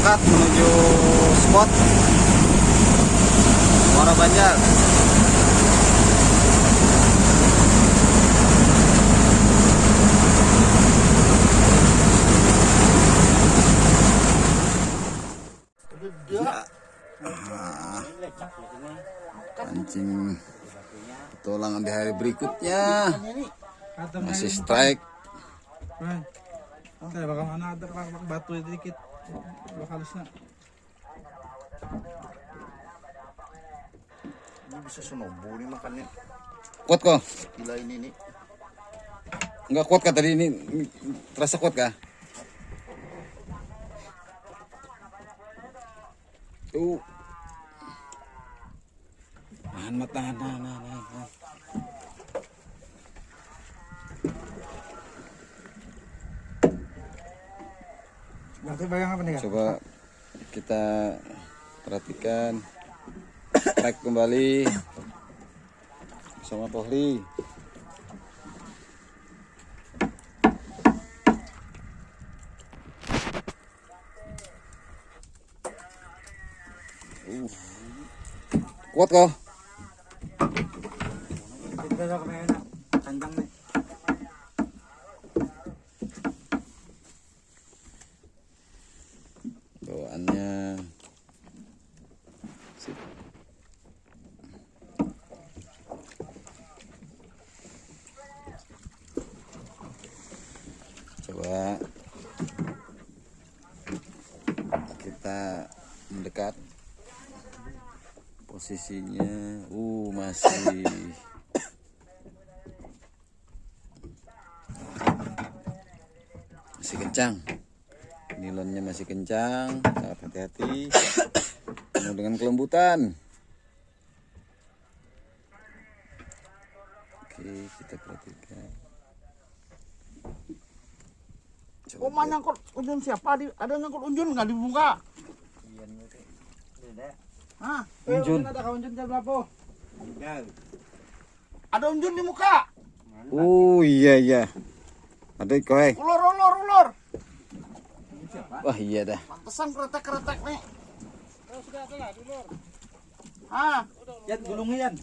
berangkat menuju spot Muara Banjar. Pancing petualangan di hari berikutnya masih strike Right. Kaya baka mana ada batu itu dikit. Halos na. Ini bisa senobo nih makannya. kuat kok Gila ini nih. nggak kuat kah tadi ini terasa kuat kah tuh tahan mat tahan tahan tahan, tahan, Coba kita perhatikan. Strike kembali. Bersama Pohli Uh. kuat kok Kita sa kamay na. Kandang na. bawaannya Sip. coba kita mendekat posisinya uh masih. Masih kencang. Nilonnya masih kencang. Sangat hati-hati. Penuh dengan kelembutan. Oke kita perhatikan. Oh, mana nyangkut unjun siapa? Di, ada nyangkut unjun nggak dibuka? Hah? Unjun. Ada unjun sa blapo. Ada unjun di muka. oh iya iya ada kowe Ulur, ulur, ulur. wah iya dah Pantesan keretek-keretek nih. Hah? Yan, gulungi yan.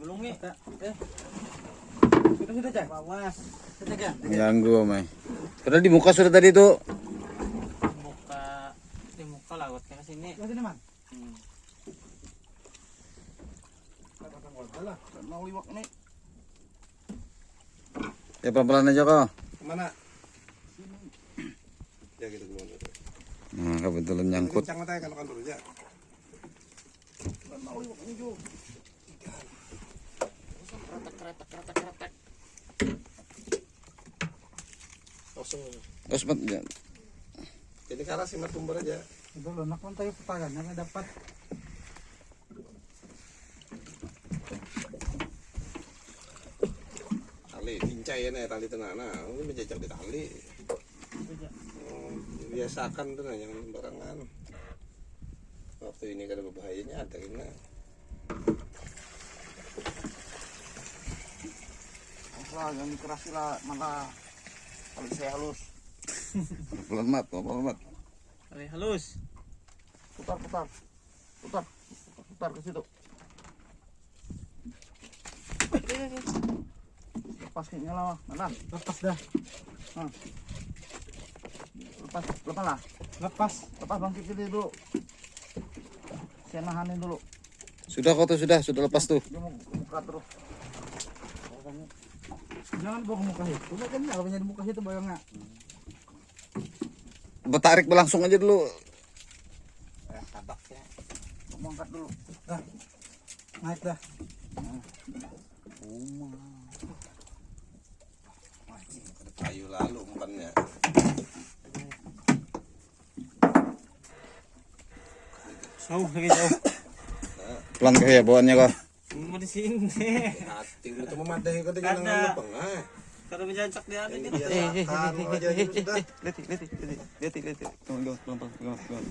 Gulungi. Eh. Sudah sudah cak. Bawas. Sudah cak. mengganggu omay padahal di muka sudah tadi tuh muka di muka laut ke sini Kasi naman. Mau liwak nih. ya pelan-pelan aja kok Mana? Ya gitu gimana? nah kebetulan nyangkut Kencang matanya kalau kan aja. Mau liwak nih Jo. Keretek-keretek, keretek-keretek. Langsung. sempat ya. Jadi karena simat tumbar aja. Ito, lunak man tayo putagan. Dapat? Tali, pincay ya nih tali tenang. Nah, ini menjejak di tali. Oh, biasakan tuh nah, jangan sembarangan. Waktu ini kan ada berbahayanya ada ini. Lah, yang keras lah malah kalau saya halus. pelan mat pelan mat Kali halus Putar, putar. Putar. Putar ke situ. Lepas kayaknya lah. Mana? Lepas dah. Lepas, lepas lah. Lepas. Lepas bangkit ini dulu. Saya nahanin dulu. sudah kok tuh sudah sudah lepas tuh Dia mau buka terus. Jangan bawa ke muka itu. Udah kan kalau punya di muka itu bayang nggak? Tarik berlangsung aja dulu Mau angkat dulu. Naik dah. Ada kayu lalu umpannya. jauh lagi jauh pelan kah ya bawaannya kok mau di sini Hati lu tuh kau dengan Ada. lubang. Kalau menjancak ada ini gitu.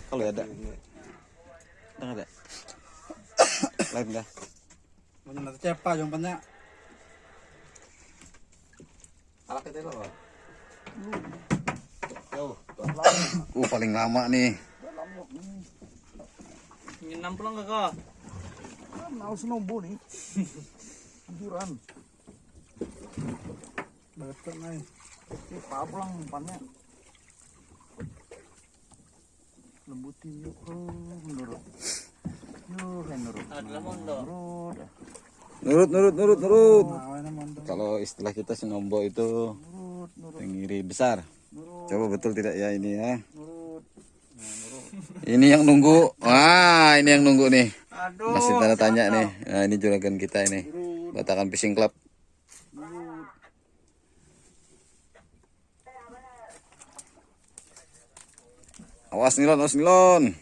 Kalau ada, nggak. Lain dah. Nanti cepa. Alak kita loh. Jauh. Uh paling lama nih. Ingin namplang ka ka. Mau senombo nih. Anjuran. Betul nih. Ini umpannya. Lembutin yuk. Oh, menurut. Yuk, menurut. Mondo. Menurut. Nurut nurut nurut nurut. Menurut. Kalau istilah kita sinombo itu tenggiri besar. Coba betul tidak ya ini ya? menurut. Ini yang nunggu. Wah, ini yang nunggu nih. Aduh. Masih tanda tanya nih. Nah, ini juragan kita ini. Batakan Fishing Club. Awas nilon, awas nilon.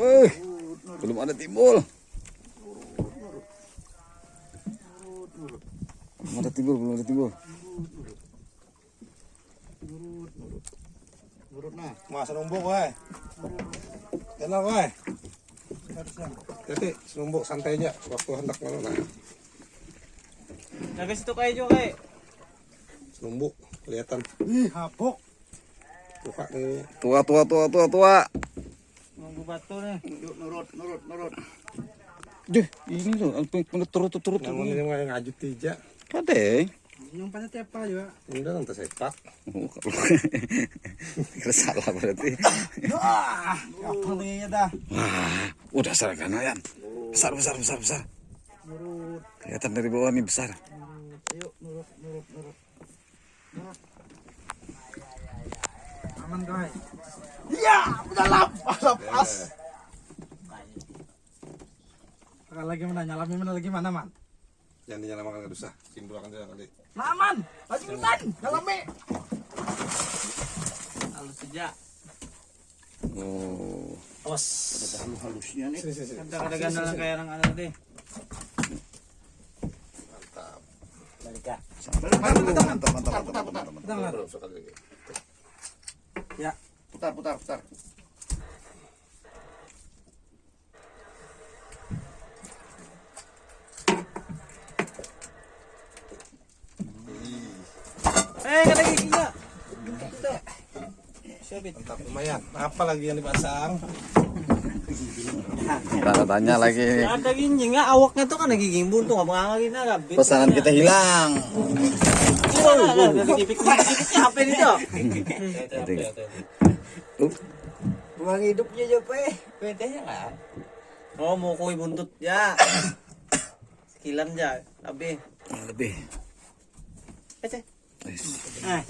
Eh, belum ada timbul. Belum ada timbul, belum ada timbul. Nah. Mas senumbuk. Tenang wae. Jadi senumbuk santai aja waktu hendak mana nah. Jaga situ kayo jo kay. Senumbuk kelihatan Ih, habok. buka nih. Tua, tua, tua, tua, tua. Nunggu batu nih. Yuk, nurut, nurut, nurut. Duh, ini loh, turut, turut, turut. Namun ini ngajut tija. Kade. Nyumpatnya tiap apa juga. Udah nanti sepak. Kalau kira salah berarti. Apa nih ya dah? Wah, udah seragam ayam. Besar, besar, besar, besar. Nurut, Kelihatan dari bawah nih besar. yuk nurut, nurut, nurut. Nurut. Aman guys. Iya, udah lepas, lepas. Sekali lagi mana nyalami mana lagi mana man? Jangan dinyalakan nggak usah. Kindu akan jalan kali. Nah, man. Lagi hutan. Dalam me. Halus saja. Oh, Awas. Ada halus-halusnya nih. Sini sini sini. Kada kada ganda lang kaya ng ano deh. Mantap. mantap, mantap, mantap, mantap, mantap, mantap. Belum sekali lagi. Putar, putar, putar. Mantap lumayan. Apa lagi yang dipasang? Tanda tanya lagi ini. Ada ginji nga awaknya tuh kan nagiging buntung apa nga na gabit. Pesanan kita hilang. Apa nito? Uh, Buang hidupnya. Pwede ya kan? Oh, mau kuy buntut ya. Sekilan ya, lebih. Ece. Ah,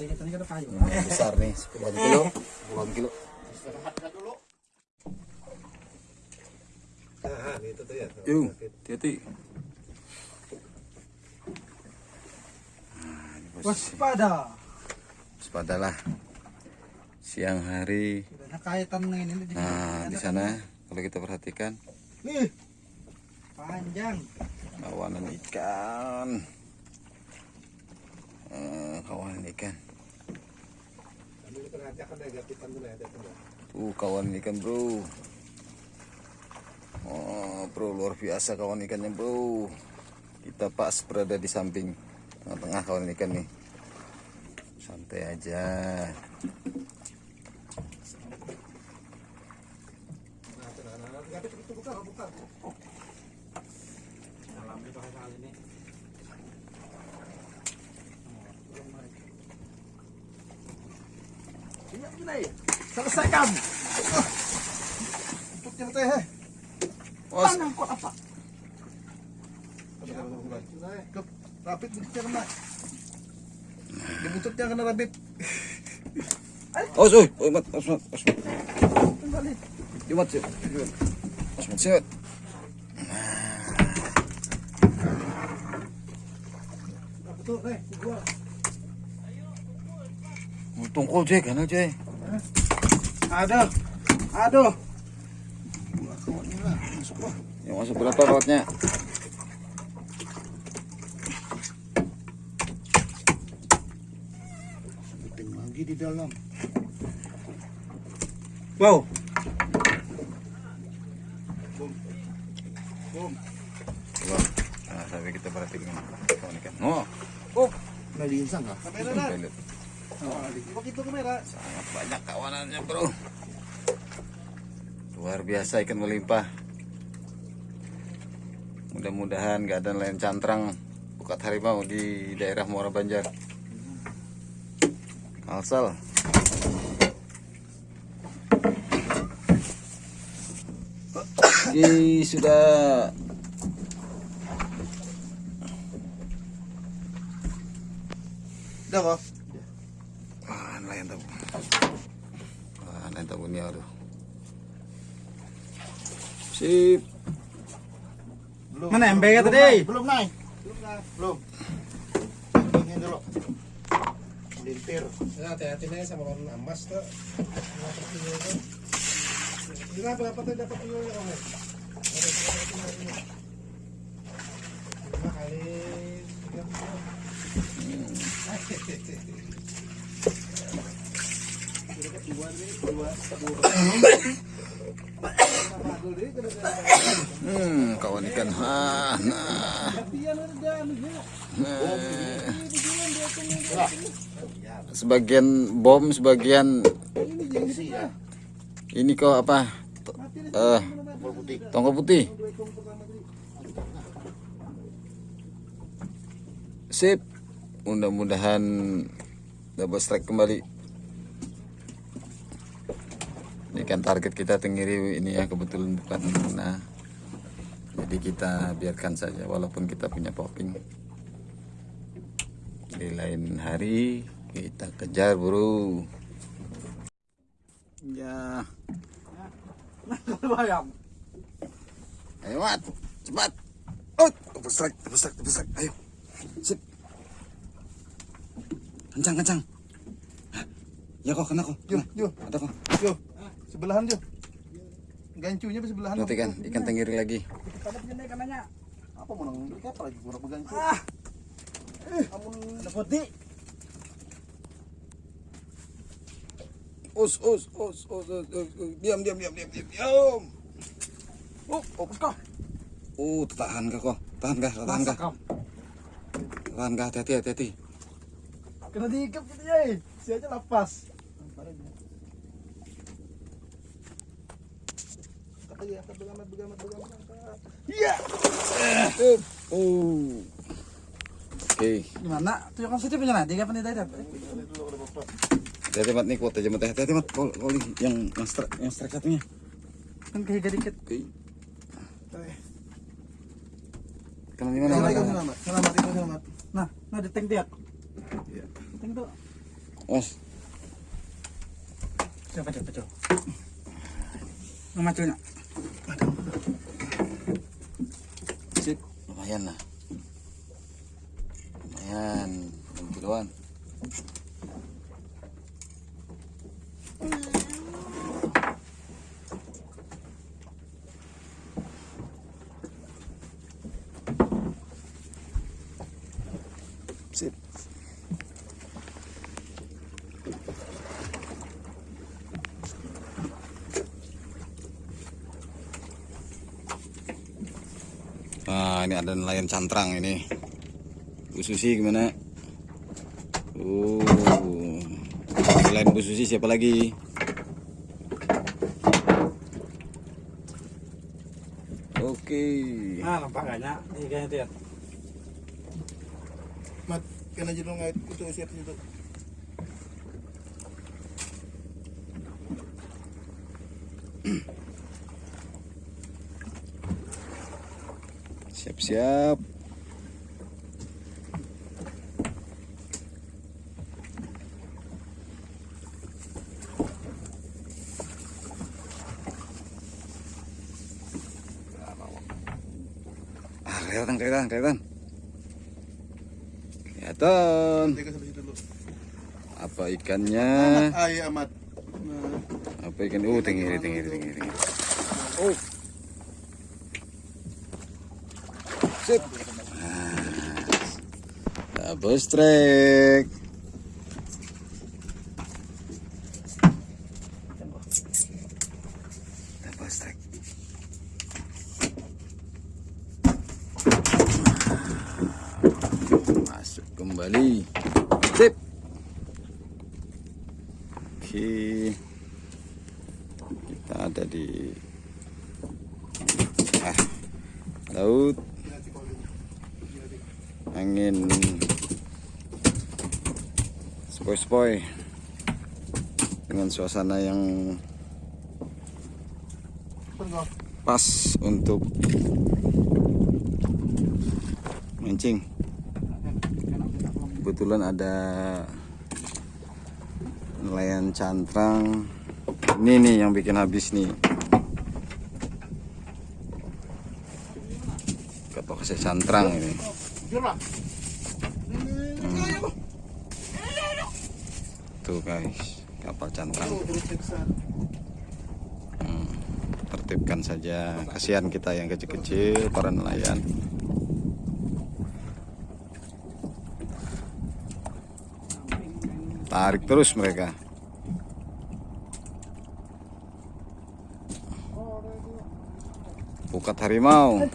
kayu. Besar nih, 10 kilo. 10 kilo. Nah, ya. Yuk, hati-hati. Waspada. Waspadalah. Siang hari. Nah, di sana kalau kita perhatikan Nih. Panjang. kawanan ikan. Eh, kawanan ikan. Tuh kawan ikan bro. Oh bro luar biasa kawan ikannya bro. Kita pas berada di samping tengah-tengah kawan ikan nih. Santai aja. Iya, gini. Selesaikan. Tutupnya teh. eh. Kok apa? Ke rapid bututnya kena. Di bututnya kena rapid. oi, oi, mat, os, mat, os, mat. Kembali. Yumat, sih. Os, mat, sih. Betul nih. Gua. Tungkol, Jay, kan, Jay. Aduh. Aduh. Yang masuk berapa kawatnya? Terapin lagi di dalam. Wow. Boom. Wah, nah, sampai kita perhatikan kawan ikan. Oh, Oh, nalinsang ka? Kamera na. Pilot. Ipak itu kamera. Sangat banyak kawanannya bro. Luar biasa ikan melimpah. Mudah-mudahan gak ada nelayan cantrang bukat harimau di daerah Muara Banjar. Kalsel. Oke, sudah Dah kok. Wah, nelayan tabu. Wah, nelayan tabu ini aduh. Sip. Belum. Mana belum, belum tadi? naik, Belum naik. Belum naik. Belum. Ini dulu. Lintir. Ya, hati-hati nih sama orang amas tuh. Dapat tuh. Gila berapa tuh dapat kamu? Lima kali tiga puluh. Hmm, kawan ikan. Nah. Nah. Sebagian bom, sebagian ini kok apa? Eh, tongkol putih. Sip. Mudah-mudahan dapat strike kembali. Ini kan target kita tenggiri ini ya kebetulan bukan nah. Jadi kita biarkan saja walaupun kita punya popping. Di lain hari kita kejar bro. Ya. Bayang. Ayo mat, cepat. Tepuk strike, tepuk strike. Ayo. Sip. Kencang, kencang. Ya kok, kena kok. Kena. yo, Ada kok. yo. Sebelahan yo. Gancunya sebelahan. Nanti kan ikan tenggiri lagi. Punya kanannya. Apa mau nang ikat lagi kurang begancu. Ah. Amun Ada putih. Us, us, us, us. Diam, diam, diam, diam, diam, diam. Oh, fokus kau. Oh, tahan kah kok? Tahan kah? Tahan kah? Tahan kah? Hati-hati, hati-hati. Kena diikat gitu ya. Si aja lepas. Ya, begamat, begamat. Iya. Up. Oh. Oke. Gimana? Tunjukkan saja punya nanti kapan tidak. Hati-hati mat nih kuat aja mat. Hati-hati mat. Kol, kol yang yang strike, yang strike satunya. Kan kayak dikit. Oke. Kena di mana? Selamat, selamat. Selamat. Nah, nah di tank dia. Iya. Tank tuh. Mas, Coba coba coba. Sip. Lumayan lah. Lumayan. Enam kiloan. Sip. Nah, ini ada nelayan cantrang ini. Bu Susi gimana? Oh. Selain Bu Susi siapa lagi? Oke. Nah, nampak kayaknya ikannya dia. Mat, kena jadi ngait itu siap itu. Siap-siap. Ah, kelihatan, kelihatan, kelihatan. Kelihatan. Apa ikannya? Amat. Nah, Apa ikan? Oh, tinggi, tinggi, tinggi, tinggi. Oh. Sip. Nah, double strike. Double strike. Masuk kembali. Sip. Oke. Okay. Spoi-spoi dengan suasana yang pas untuk mancing. Kebetulan ada nelayan cantrang. Ini nih yang bikin habis nih. Kasih cantrang ini tuh guys. Kapal cantrang. Hmm, tertibkan saja. Kasihan kita yang kecil-kecil para nelayan. Tarik terus mereka. Pukat harimau.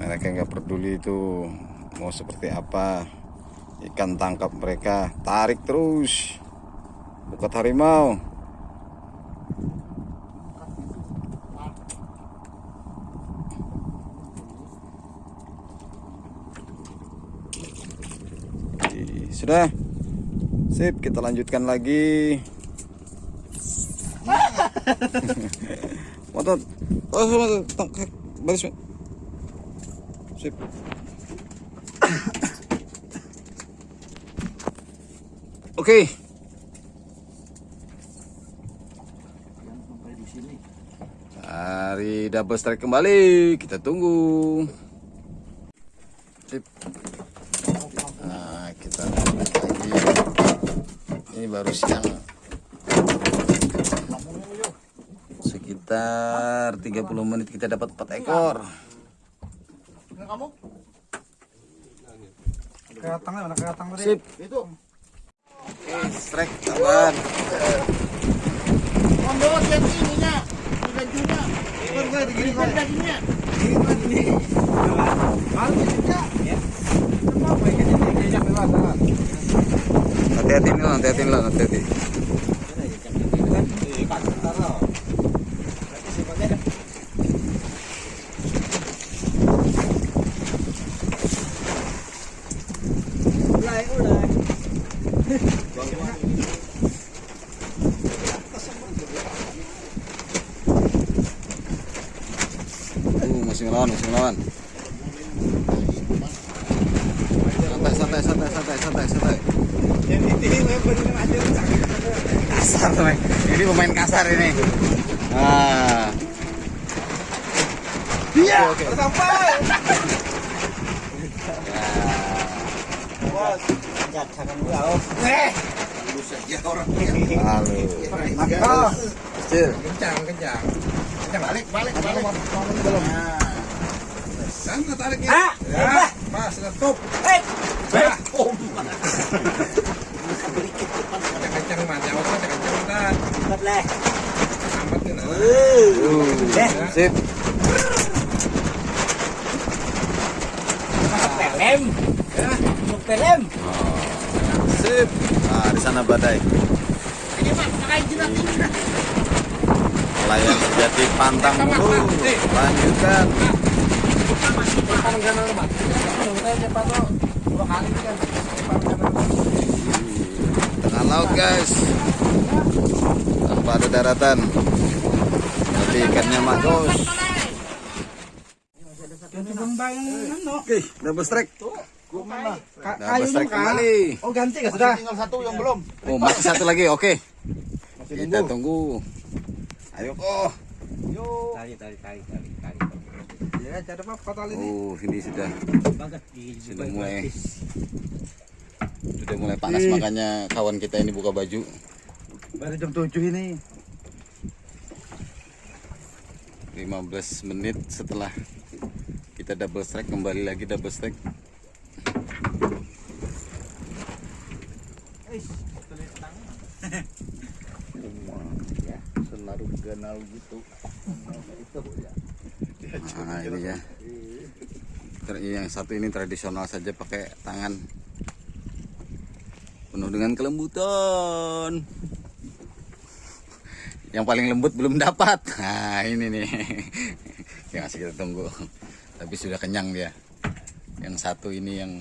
Mereka nggak peduli itu mau seperti apa. Ikan tangkap mereka tarik terus. Pukat harimau. Oke, sudah. Sip kita lanjutkan lagi. Motor. Oh baris sip oke Hari double strike kembali kita tunggu sip Nah, kita lagi. Ini baru siang. Sekitar 30 menit kita dapat 4 ekor. kamu mana keratang tadi? Sip. itu Strike kawan. Kombo lihat ininya bajunya kan Hati-hati nih, hati-hati lah, hati-hati. Uh, masih ngelawan, masih ngelawan. Santai, santai, santai, santai, santai, santai. Kasar, teman. Ini pemain kasar ini. Ah. iya sampai Halo. Kecil. Kencang kencang kencang. Balik balik balik. belum sana tariknya ya. Pas letup eh. Kencang mah jauh aja kencang mah amat nih nah Uh, sip. Pelem. Pelem. Sip. Nah, di sana badai. ini mah pakai jinak Layang sejati pantang dulu. Lanjutkan. Tengah laut guys. Tanpa ada daratan. Tapi ikannya magos. Oke, double strike. Double strike kembali. Oh ganti gak sudah? tinggal satu yang belum Oh, masih satu lagi. Oke. Kita tunggu. Ayo. Oh. Tarik tarik tarik tarik tarik. ya cara apa fatal ini Oh, ini sudah Banget di sudah mulai sudah mulai panas makanya kawan kita ini buka baju. Baru jam 7 ini. 15 menit setelah kita double strike kembali lagi double strike. senaruh gitu. Itu ya Nah, ini ya. yang satu ini tradisional saja pakai tangan. Penuh dengan kelembutan. Yang paling lembut belum dapat. Nah ini nih. Yang masih kita tunggu. Tapi sudah kenyang dia. Yang satu ini yang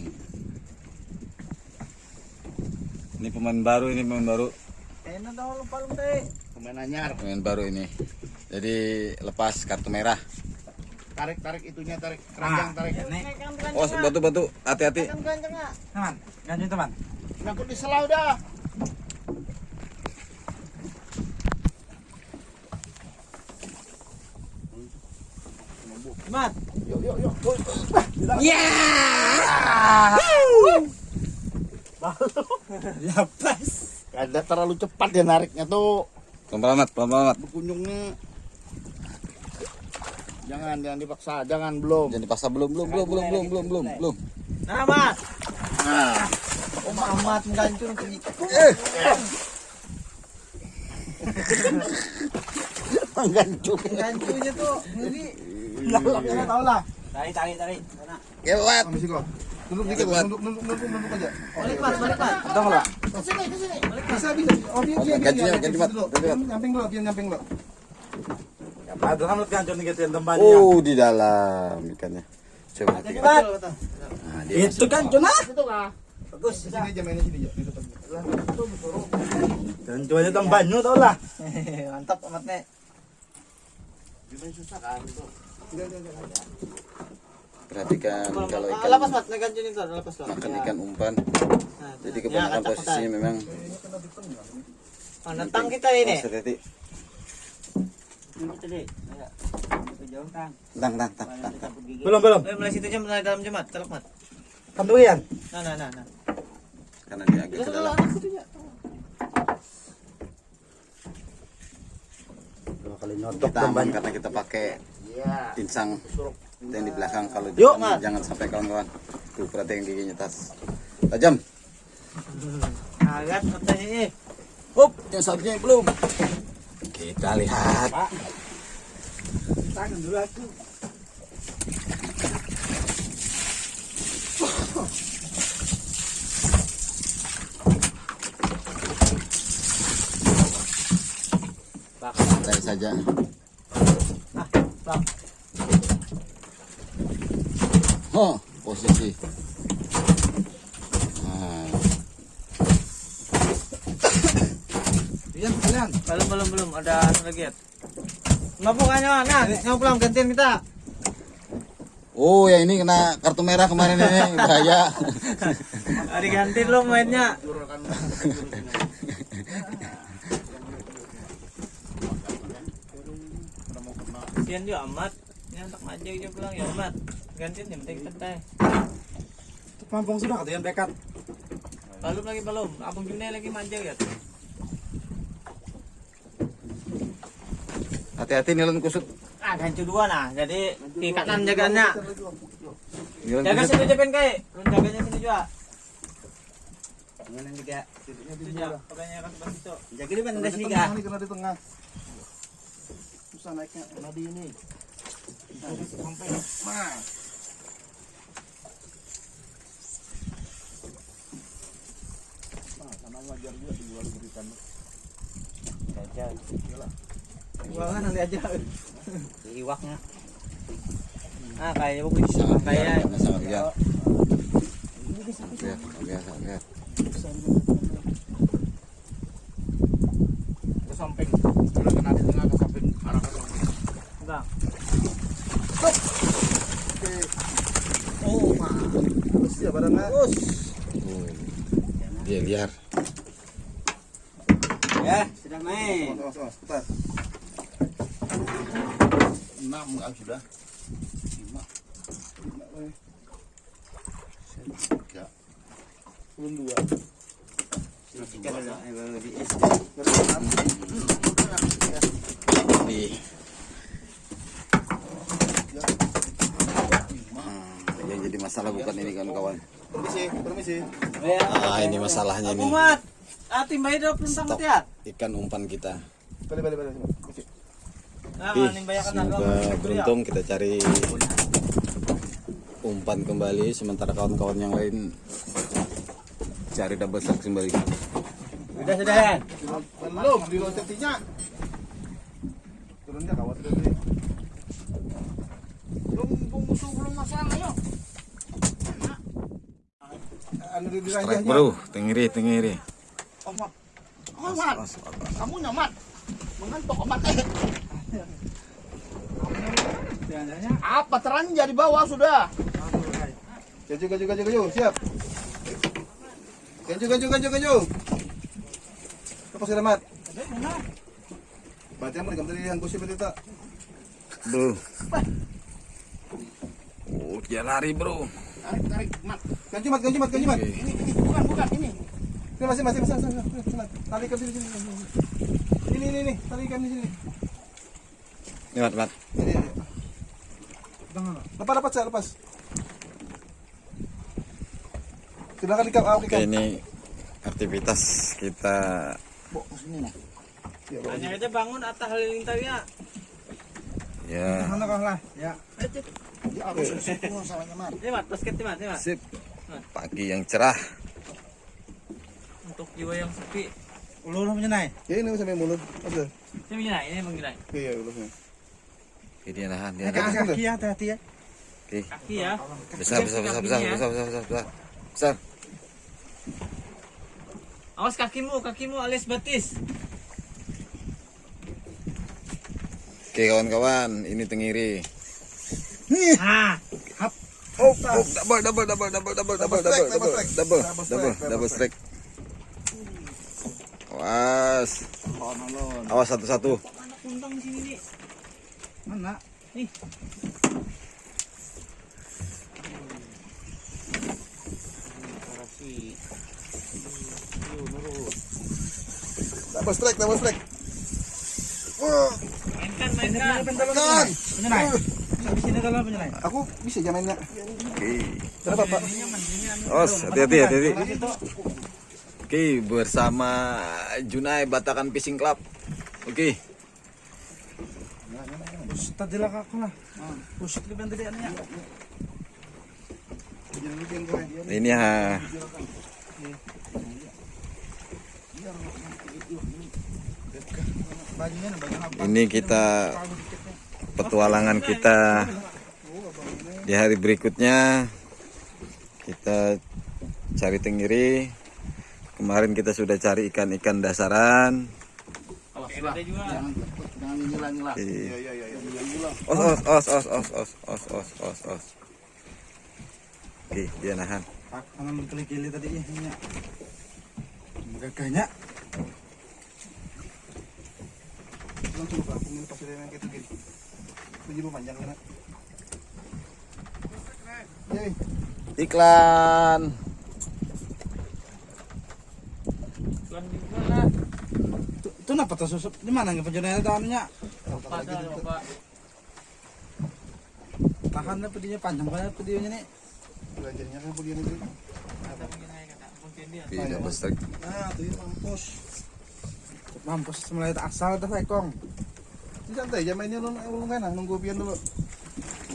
ini pemain baru ini pemain baru. Enak daw lupa lu teh. Pemain anyar. pemain baru ini jadi lepas kartu merah Tarik tarik itunya tarik keranjang tarik. Nih. oh batu batu hati-hati Teman, ganti teman. Nyangkut di selau dah. Mat. Yuk yuk yuk. Lepas. Ada terlalu cepat dia nariknya tuh. Pelan pelan pelan Berkunjungnya. Jangan jangan dipaksa, jangan belum. Jangan dipaksa belum belum belum belum belum belum belum belum. Nah, Mat. Nah, Oh, Mat menggancur ke menggancur. Gancurnya tuh ngeri. Lah, tahu lah. Tarik, tarik, tarik. Lewat. Nunduk dikit, nunduk, nunduk, nunduk, aja. Balik pas, balik pas. Udah lah. Bisa, bisa. Oh, biar Nyamping nyamping. Oh, di dalam ikannya. Coba nah, itu kan cuna. Itu? Bagus. Sini aja mainnya sini aja. Dan cuanya. Mantap amat, Gimana susah kan itu? Enggak perhatikan kalau ikan Lepas, Mat. Gancur itu, lepas lah. makan ikan umpan. Nah, Jadi ya, kebanyakan posisinya memang Oh, nentang kita ini. Oh. Kita deh. Jauh tang. Tang tang tang tang. tang. Belum, belum. Mulai situ jam mulai dalam jemat, telak mat. Kantuyan. Nah, nah, nah, nah. Karena dia agak ke dalam. Dua kali nyotok Kita aman karena kita pakai Iya. Insang yang di belakang kalau Yuk, jangan, sampai kawan-kawan. Tuh perhatikan giginya tas. Tajam. Agak katanya ini. Up, yang satunya belum. Kita lihat. Tangan dulu aku. Santai saja. Bang. Oh, posisi. Nah, kalian. Belum, belum, belum. Ada anu lagi ya. Mampu kan Nah, pulang gantian kita. Oh, ya ini kena kartu merah kemarin ini bahaya. Hari ganti lo mainnya. Gantian juga amat. Untuk maju juga pulang ya amat gantiin yang penting pampung sudah kata yang belum lagi belum abang June lagi manja ya hati-hati nilon kusut. Ah hancur dua nah jadi ikatan jaganya. jaga sini jepen kai. Jaganya sini juga. Kan di tengah. Susah naiknya. Nadi ini. Sampai. Mas. kamu ajar juga sih lalu berikan aja. Iyalah. Iwaknya kan nanti aja. Iwaknya Ah kayaknya buku bisa Kayaknya ya. Bisa lihat Lihat Lihat Lihat. Ke samping. Udah kena di tengah ke samping. Arah ke samping. Enggak. Hop Oke. Oh mah Terus ya barangnya Terus. Dia liar Ya, sudah main. Enam enggak sudah. Lima. Lima, weh. Tiga. Belum dua. Kita dulu, eh, baru di es. Hmm, yang jadi masalah bukan ini kawan-kawan. Permisi, permisi. Ah, ini masalahnya ini. Ah, dulu belum Stok tamat ya. ikan umpan kita. Balik, balik, balik. Nah, Ih, semoga beruntung kita cari umpan kembali sementara kawan-kawan yang lain cari double strike kembali. Sudah, sudah, Dan. Belum diloncatinnya. Turunnya kawat dulu. Belum musuh belum masang ayo. Anu di Strike bro, tengiri tengiri. Omat. Omat. Kamu nyaman. Mengantuk omat. Apa teranja di bawah sudah? Keju, keju, keju, keju, siap. Keju, keju, keju, keju. Kapos sila mat. Baca mo, kamtali yang kusip ito. Bro. Oh, dia lari bro. Tarik, tarik, mat. Ganju, mat, ganju, mat, ganju, mat. Ini, ini, bukan, bukan, ini. Ini masih masih masih masih. Tali ikan sini sini. Ini ini ini tali ikan di sini. mat lewat. Lepas lepas saya lepas. Silakan ikan awak ikan. Ini aktivitas kita. Bok sini lah. Hanya ya, aja bangun atau halilintar ya. Ya. Mana kau lah? Ya. Ya, harus sih. Ini mat, basket mat, ini mat. Sip. Pagi yang cerah. Untuk jiwa yang sepi. Ulu ulu punya naik. Ya, ini sampai mulut. Ada. Ini begini, ini begini. Iya, ulusnya. Oke dia nahan dia nahan. Kaki ya, hati-hati ya. Oke Kaki ya. besar besar besar besar besar besar besar besar. Besar. Awas kakimu, kakimu alias batis. Oke kawan-kawan ini tengiri. Ah, Oh, oh, double double double double double double double strike, double double strike. double Double double strike, double strike. Awas, awas satu-satu. anak kuntang di sini nih. Mana? Nih, strike, double strike. Wah, mainkan, mainkan. kan. Habis ini kalau naik. Aku bisa jamainnya. Oke, Kenapa, Pak? awas hati-hati hati-hati. Oke bersama Junai Batakan Fishing Club. Ini ha. Ini kita petualangan kita. Di hari berikutnya kita cari tenggiri. Kemarin kita sudah cari ikan-ikan dasaran. Jangan jangan. Iya, iya, iya. Os os os os os os os os os os. Oke, dia nahan. Pak, tangan tadi ya. Ini. Gagahnya. Langsung aku yang gitu gini. Panjang Iklan. Lah. Itu, itu kenapa tuh susup? Di mana nggak? Pada bapak. Tahan lah pedinya panjang banget pedinya nih. belajarnya kan dia. Oke, double strike. Nah, tuh ya mampus. Mampus mulai tak asal dah ekong. Ini santai aja mainnya lu lu ah, nunggu pian dulu.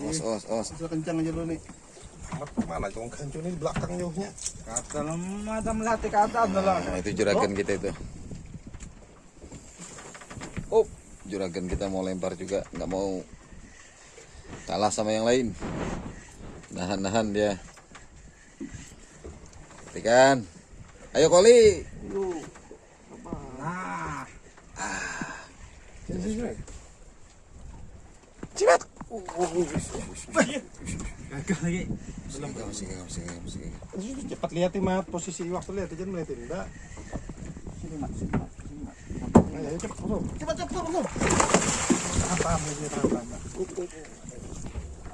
Os os os. Sudah kencang aja dulu nih. Mana cong kancu ini belakang jauhnya. Kata mata melatih kata adalah. Nah, itu juragan kita itu. Oh, juragan kita mau lempar juga, nggak mau kalah sama yang lain. Nahan-nahan dia. Ikan. Ayo koli. Nah, Cibat. gagal. Cepat lihat mat posisi waktu lihat aja melihat enggak. Sini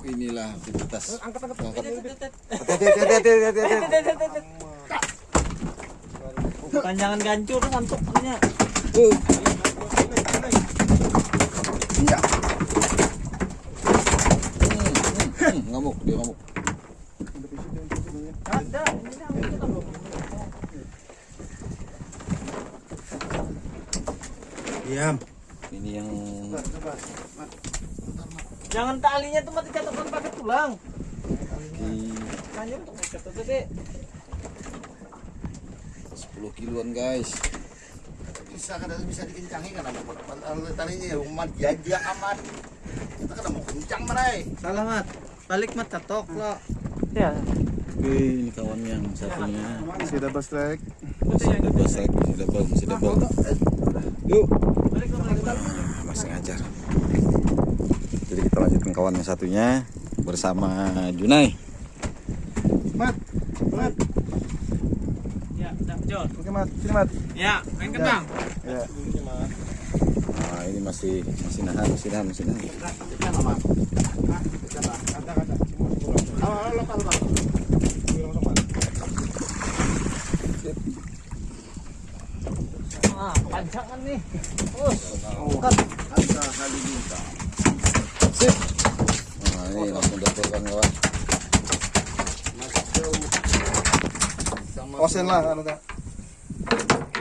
ini inilah aktivitas. Angkat bukan jangan gancur hmm, hmm, hmm, ngamuk dia ngamuk. Diam. Ini yang Jangan talinya tuh mati catatan pakai tulang. Oke. Tanya untuk ngecat tuh gede. 10 kiloan guys. Bisa kan bisa dikencangi kan ada tadinya ya umat jajak amat. Kita kan mau kencang merai. Salah mat. Balik mat catok lo. Ya. Oke, ini kawan yang satunya. Masih double strike. Masih double strike, masih double, masih double. Yuk. Masih ngajar jadi kita lanjutkan kawan yang satunya bersama Junai Mat, mat, Ya, udah John. oke mat, sini mat. Ya, main kembang. Ya. nah ini masih masih nahan masih nahan masih nahan Ah, pancangan nih. Kan lah oke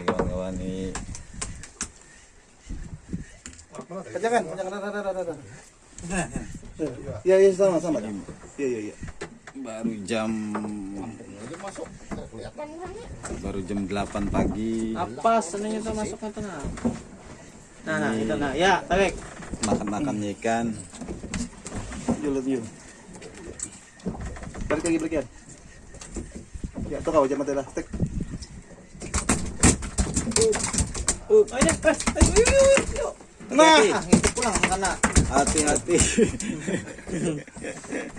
kawan-kawan ini iya, sama, sama. Iya, iya, iya. baru jam baru jam 8 pagi Apa senengnya tuh masuk ke tengah. Nah, nah, itu nah. Ya, tarik. makan-makan ikan Yuk, lihat yuk. Balik lagi, balik ya. Ya, tuh kau jangan lah. Tek. Uh, ayo, eh, ayo, ayo, ayo. Nah. itu pulang karena hati-hati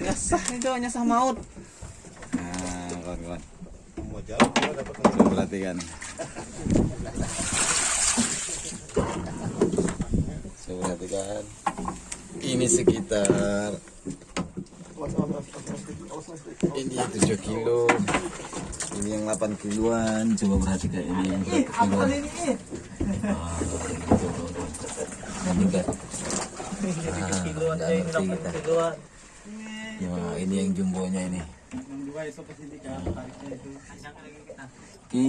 nyasah itu nyasah maut. nah kawan-kawan Mau jauh dapat perhatikan coba perhatikan ini sekitar ini yang 7 kilo ini yang 8 kiloan coba perhatikan ini yang ini? Ah, gitu. ini ini ngerti dapat kita. kiloan. ya ini yang jumbonya ini kan oke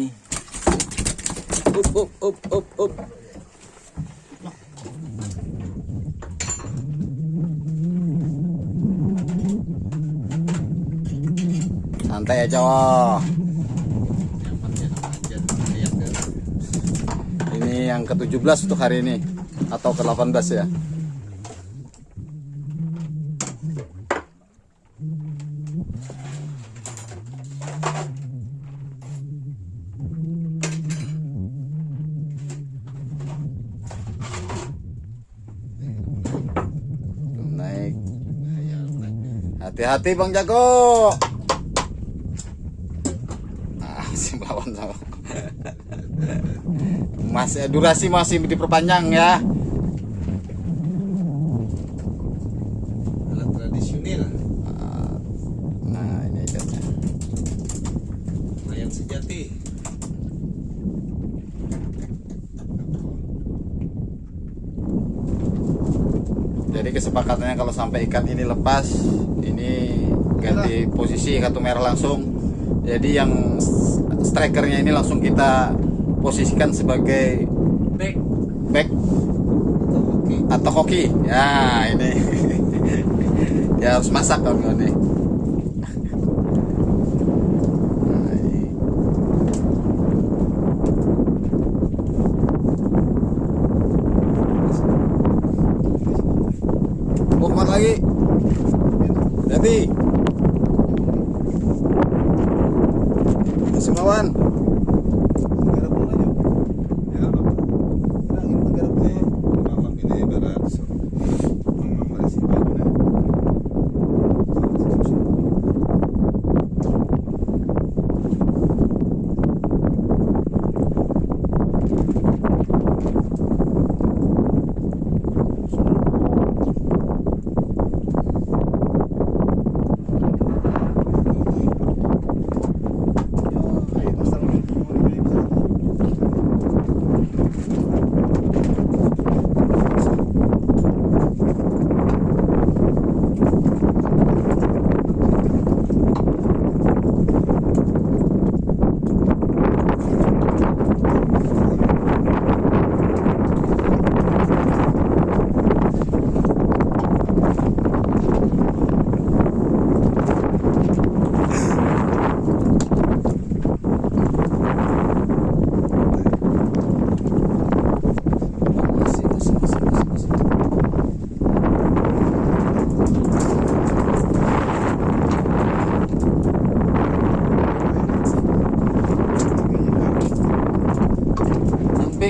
up up up up up santai aja wah ini yang ke-17 untuk hari ini. Atau ke-18 ya. Hati-hati bang jago ah si melawan sama masih durasi masih diperpanjang ya. Alat tradisional, nah ini ikannya nelayan sejati. jadi kesepakatannya kalau sampai ikan ini lepas ini ganti posisi kartu merah langsung. Jadi yang strikernya ini langsung kita posisikan sebagai Back. back. Atau hoki. Ya ini. Ya harus masak kawan-kawan nih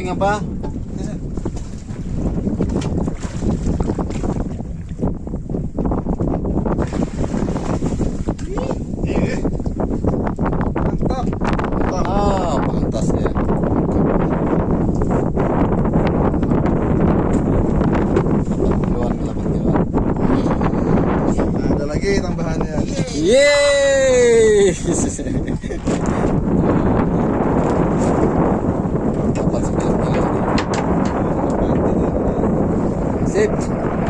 apa? Thanks.